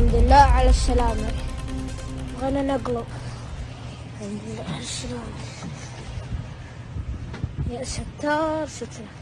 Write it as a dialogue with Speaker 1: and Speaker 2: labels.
Speaker 1: الحمد لله على السلامة. بغينا نقلب. الحمد لله على السلامة. يا ستار ستر